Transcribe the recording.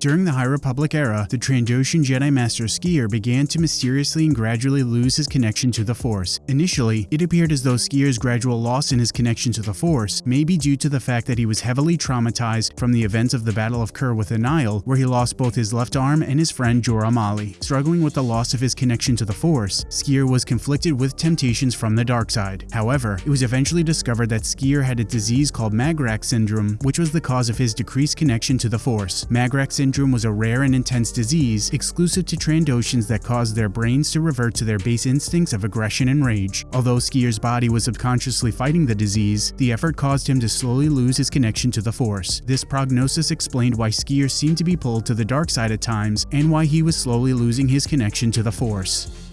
During the High Republic era, the Trandoshan Jedi Master Sskeer began to mysteriously and gradually lose his connection to the Force. Initially, it appeared as though Sskeer's gradual loss in his connection to the Force may be due to the fact that he was heavily traumatized from the events of the Battle of Kur with Nihil, where he lost both his left arm and his friend Jora Malli. Struggling with the loss of his connection to the Force, Sskeer was conflicted with temptations from the dark side. However, it was eventually discovered that Sskeer had a disease called Magrak syndrome, which was the cause of his decreased connection to the Force. Magrak syndrome was a rare and intense disease exclusive to Trandoshans that caused their brains to revert to their base instincts of aggression and rage. Although Sskeer's body was subconsciously fighting the disease, the effort caused him to slowly lose his connection to the Force. This prognosis explained why Sskeer seemed to be pulled to the dark side at times and why he was slowly losing his connection to the Force.